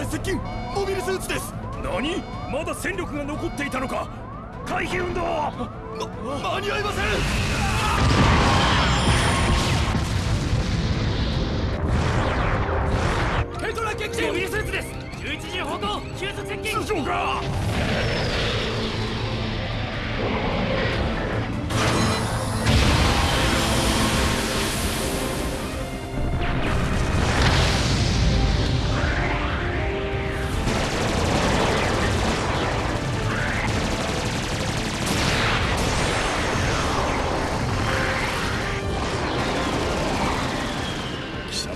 隊接近モビルスーツです。何？まだ戦力が残っていたのか？回避運動ま間に合いません！ケントラ撃モビルスーツです！11時方向急速接近！通常か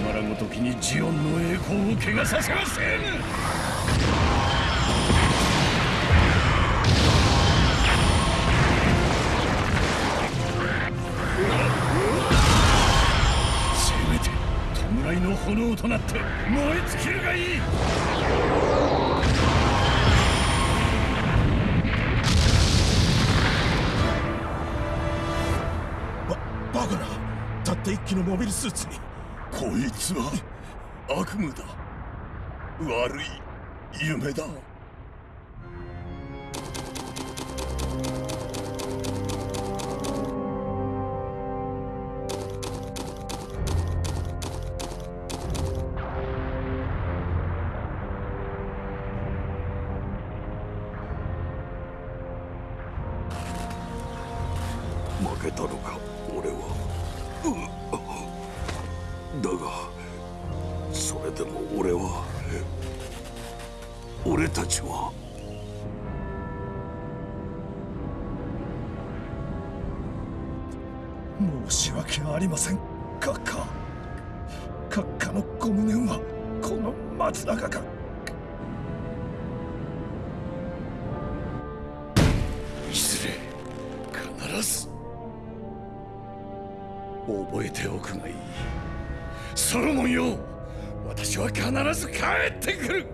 貴様らごときにジオンの栄光を汚させません。せめて弔いの炎となって燃え尽きるがいい。ババカなたった一機のモビルスーツに。こいつは悪夢だ。悪い夢だ。負けたのか俺は。だがそれでも俺は俺たちは申し訳ありません。閣下閣下のご無念はこの松永がいずれ必ず覚えておくがいい。ソロモンよ。私は必ず帰ってくる。